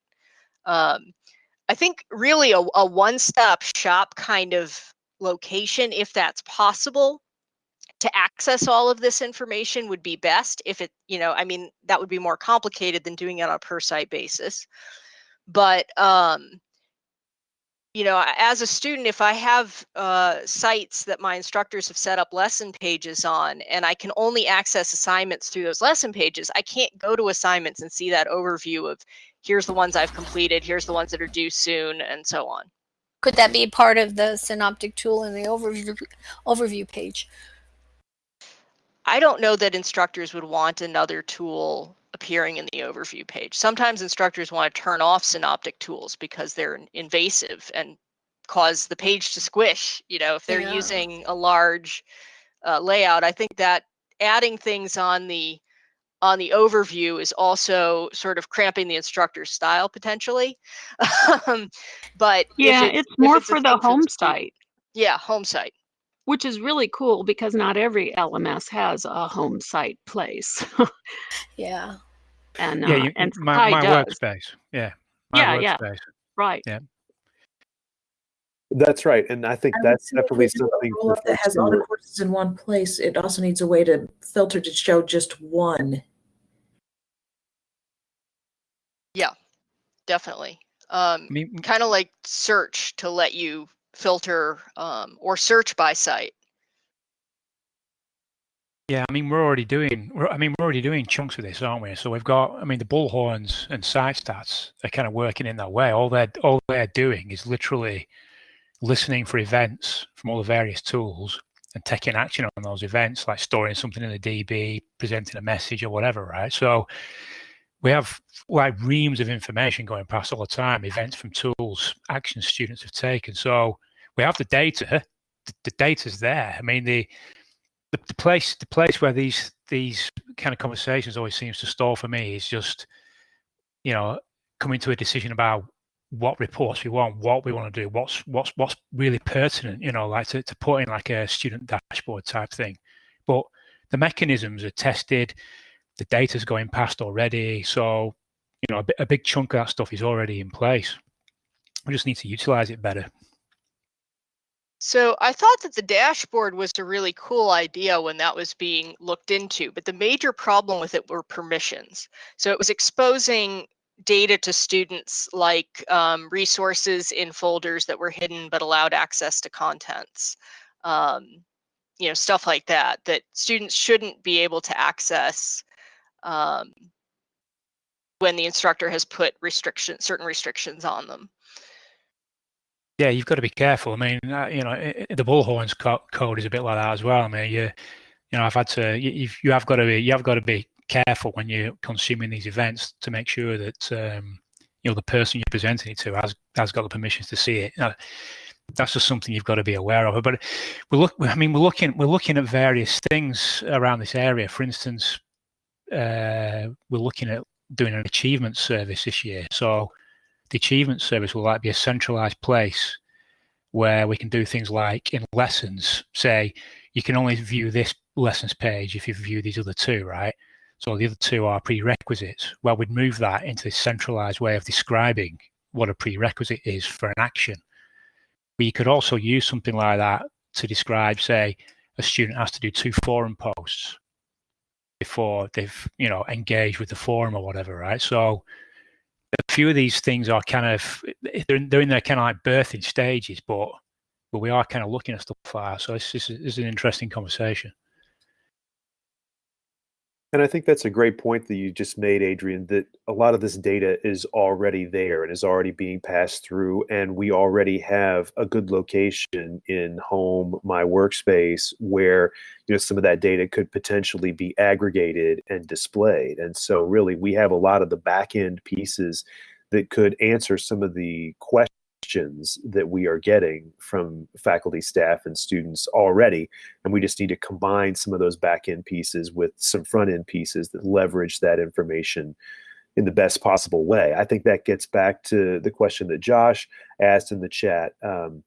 Um, I think really a, a one stop shop kind of location, if that's possible, to access all of this information would be best if it you know i mean that would be more complicated than doing it on a per site basis but um you know as a student if i have uh, sites that my instructors have set up lesson pages on and i can only access assignments through those lesson pages i can't go to assignments and see that overview of here's the ones i've completed here's the ones that are due soon and so on Could that be part of the synoptic tool in the overview overview page? I don't know that instructors would want another tool appearing in the overview page. Sometimes instructors want to turn off synoptic tools because they're invasive and cause the page to squish. You know, if they're Yeah. using a large uh, layout, I think that adding things on the on the overview is also sort of cramping the instructor's style potentially. um, but Yeah, it's, it's more it's for the home site, Yeah, home site. Which is really cool because not every LMS has a home site place. Yeah. and yeah, uh, you, and my, my workspace. Yeah. My Yeah, yeah. Right. Yeah. That's right, and I think I that's definitely we do a something for roll-up that has all the courses in one place. It also needs a way to filter to show just one. Yeah, definitely. Um, I mean, kind of like search to let you filter um, or search by site. Yeah, I mean we're already doing. We're, I mean we're already doing chunks of this, aren't we? So we've got. I mean the bullhorns and site stats are kind of working in that way. All they're all they're doing is literally listening for events from all the various tools and taking action on those events, like storing something in the DB, presenting a message or whatever, right? So we have like reams of information going past all the time, events from tools, actions students have taken. So we have the data. The, the data's there. I mean the the, the place the place where these these kind of conversations always seems to stall for me is just you know coming to a decision about what reports we want what we want to do what's what's what's really pertinent you know like to, to put in like a student dashboard type thing but the mechanisms are tested the data's going past already so you know a, a big chunk of that stuff is already in place we just need to utilize it better So I thought that the dashboard was a really cool idea when that was being looked into, but the major problem with it were permissions. So it was exposing data to students like um, resources in folders that were hidden but allowed access to contents. Um, you know, stuff like that, that students shouldn't be able to access um, when the instructor has put restrictions, certain restrictions on them. Yeah, you've got to be careful. I mean, uh, you know, the bullhorns co- code is a bit like that as well. I mean, you, you know, I've had to. You, you have got to be. You have got to be careful when you're consuming these events to make sure that um, you know the person you're presenting it to has has got the permissions to see it. That's just something you've got to be aware of. But we're look. I mean, we're looking. We're looking at various things around this area. For instance, uh, we're looking at doing an achievement service this year. So the achievement service will like be a centralized place where we can do things like in lessons say you can only view this lessons page if you view these other two right? So the other two are prerequisites. Well we'd move that into this centralized way of describing what a prerequisite is for an action. We could also use something like that to describe say a student has to do two forum posts before they've you know engaged with the forum or whatever right so a few of these things are kind of they're, they're in their kind of like birthing stages, but but we are kind of looking at stuff like that. So it's, it's an interesting conversation. And I think that's a great point that you just made, Adrian, that a lot of this data is already there and is already being passed through. And we already have a good location in home, my workspace, where you know some of that data could potentially be aggregated and displayed. And so really we have a lot of the back end pieces that could answer some of the questions questions that we are getting from faculty, staff, and students already. And we just need to combine some of those back end pieces with some front end pieces that leverage that information in the best possible way. I think that gets back to the question that Josh asked in the chat. Um,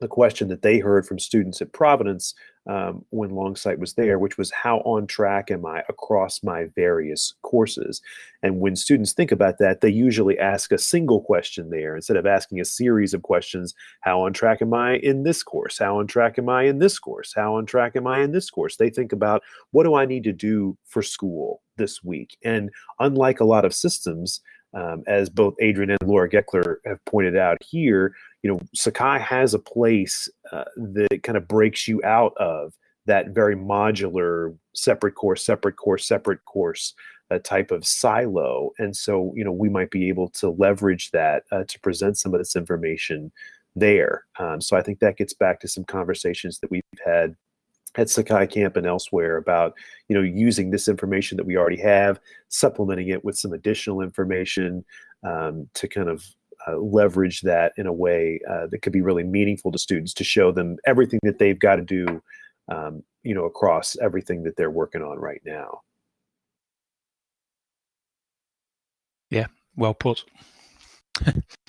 the question that they heard from students at Providence um, when Longsight was there, which was how on track am I across my various courses? And when students think about that, they usually ask a single question there instead of asking a series of questions. How on track am I in this course? How on track am I in this course? How on track am I in this course? They think about what do I need to do for school this week? And unlike a lot of systems, um, as both Adrian and Laura Gekeler have pointed out here, you know, Sakai has a place uh, that kind of breaks you out of that very modular separate course, separate course, separate course uh, type of silo. And so, you know, we might be able to leverage that uh, to present some of this information there. Um, so I think that gets back to some conversations that we've had at Sakai Camp and elsewhere about you know using this information that we already have, supplementing it with some additional information um, to kind of uh, leverage that in a way uh, that could be really meaningful to students to show them everything that they've got to do, um, you know, across everything that they're working on right now. Yeah, well put.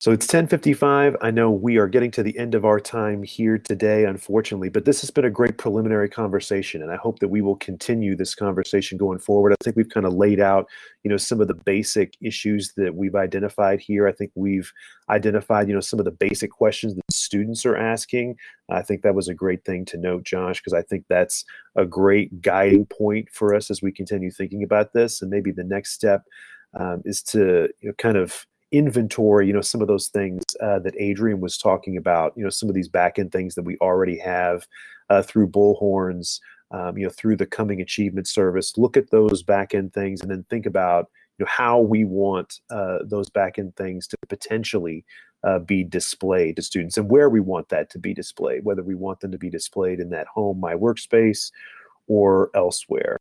So it's 10:55. I know we are getting to the end of our time here today unfortunately, but this has been a great preliminary conversation and I hope that we will continue this conversation going forward. I think we've kind of laid out, you know, some of the basic issues that we've identified here. I think we've identified, you know, some of the basic questions that students are asking. I think that was a great thing to note, Josh, because I think that's a great guiding point for us as we continue thinking about this and maybe the next step um, is to you know, kind of inventory, you know, some of those things uh, that Adrian was talking about, you know, some of these back end things that we already have uh, through Bullhorns, um, you know, through the coming achievement service. Look at those back end things and then think about, you know, how we want uh, those back end things to potentially uh, be displayed to students and where we want that to be displayed, whether we want them to be displayed in that home, my workspace, or elsewhere.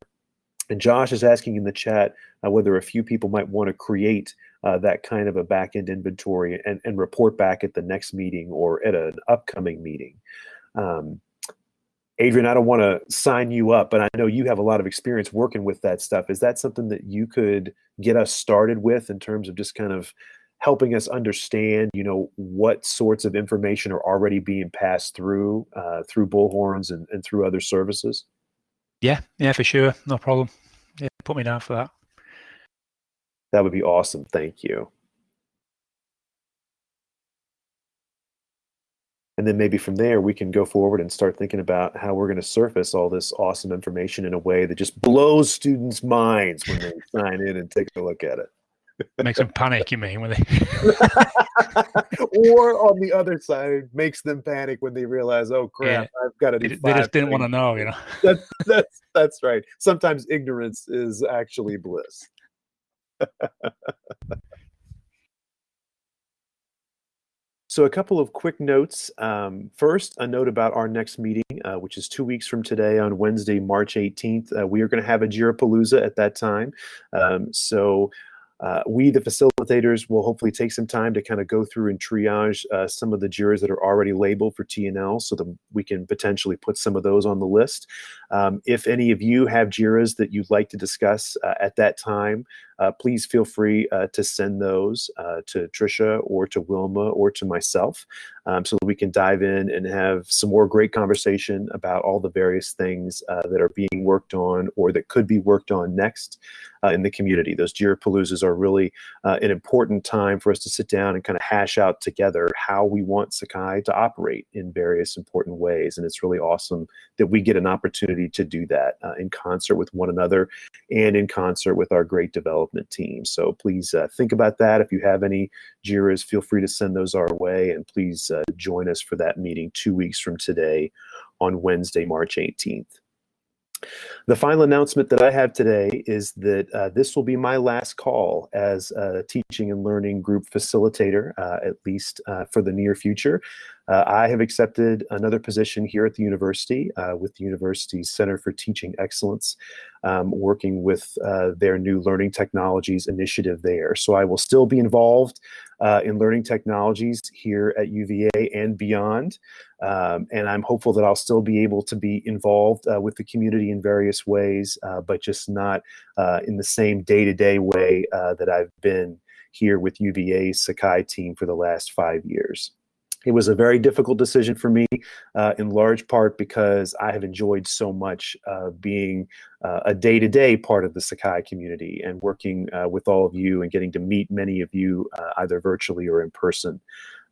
And Josh is asking in the chat uh, whether a few people might want to create uh, that kind of a back-end inventory and, and report back at the next meeting or at an upcoming meeting. Um, Adrian, I don't want to sign you up, but I know you have a lot of experience working with that stuff. Is that something that you could get us started with in terms of just kind of helping us understand, you know, what sorts of information are already being passed through uh, through Bullhorns and, and through other services? Yeah, yeah, for sure. No problem. Yeah, put me down for that. That would be awesome. Thank you. And then maybe from there, we can go forward and start thinking about how we're going to surface all this awesome information in a way that just blows students' minds when they sign in and take a look at it. Makes them panic, you mean? When they... or on the other side, makes them panic when they realize, oh crap, Yeah. I've got to do they, they just didn't want to know, you know. That's, that's, that's right. Sometimes ignorance is actually bliss. So, a couple of quick notes. Um, first, a note about our next meeting, uh, which is two weeks from today on Wednesday, March 18th. Uh, we are going to have a Jira Palooza at that time. Um, so, uh, we, the facilitators, will hopefully take some time to kind of go through and triage uh, some of the JIRAs that are already labeled for TNL so that we can potentially put some of those on the list. Um, if any of you have JIRAs that you'd like to discuss uh, at that time, please feel free uh, to send those uh, to Trisha or to Wilma or to myself um, so that we can dive in and have some more great conversation about all the various things uh, that are being worked on or that could be worked on next uh, in the community. Those Jira Paloozas are really uh, an important time for us to sit down and kind of hash out together how we want Sakai to operate in various important ways. And it's really awesome that we get an opportunity to do that uh, in concert with one another and in concert with our great development team. So please uh, think about that. If you have any JIRAs, feel free to send those our way. And please uh, join us for that meeting two weeks from today on Wednesday, March 18th. The final announcement that I have today is that uh, this will be my last call as a teaching and learning group facilitator, uh, at least uh, for the near future. Uh, I have accepted another position here at the university uh, with the university's Center for Teaching Excellence, um, working with uh, their new learning technologies initiative there. So I will still be involved uh, in learning technologies here at UVA and beyond. Um, and I'm hopeful that I'll still be able to be involved uh, with the community in various ways, uh, but just not uh, in the same day to day way uh, that I've been here with UVA's Sakai team for the last five years. It was a very difficult decision for me, uh, in large part because I have enjoyed so much uh, being uh, a day to day part of the Sakai community and working uh, with all of you and getting to meet many of you uh, either virtually or in person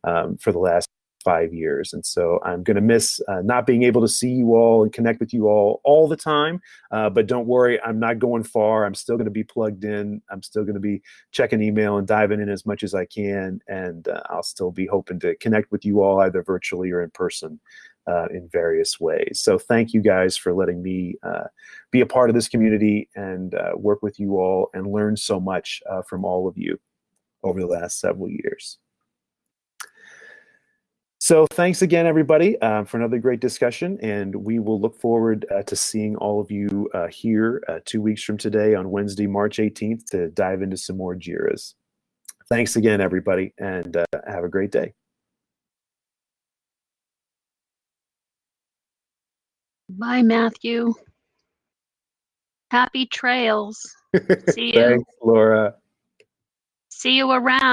um, for the last five years. And so I'm going to miss uh, not being able to see you all and connect with you all all the time. Uh, but don't worry, I'm not going far. I'm still going to be plugged in. I'm still going to be checking email and diving in as much as I can. And uh, I'll still be hoping to connect with you all either virtually or in person. Uh, in various ways. So, thank you guys for letting me uh, be a part of this community and uh, work with you all and learn so much from all of you over the last several years. So thanks again, everybody, uh, for another great discussion, and we will look forward uh, to seeing all of you uh, here uh, two weeks from today on Wednesday, March 18th to dive into some more JIRAs. Thanks again, everybody, and uh, have a great day. Bye, Matthew. Happy trails. See you. Thanks, Laura. See you around.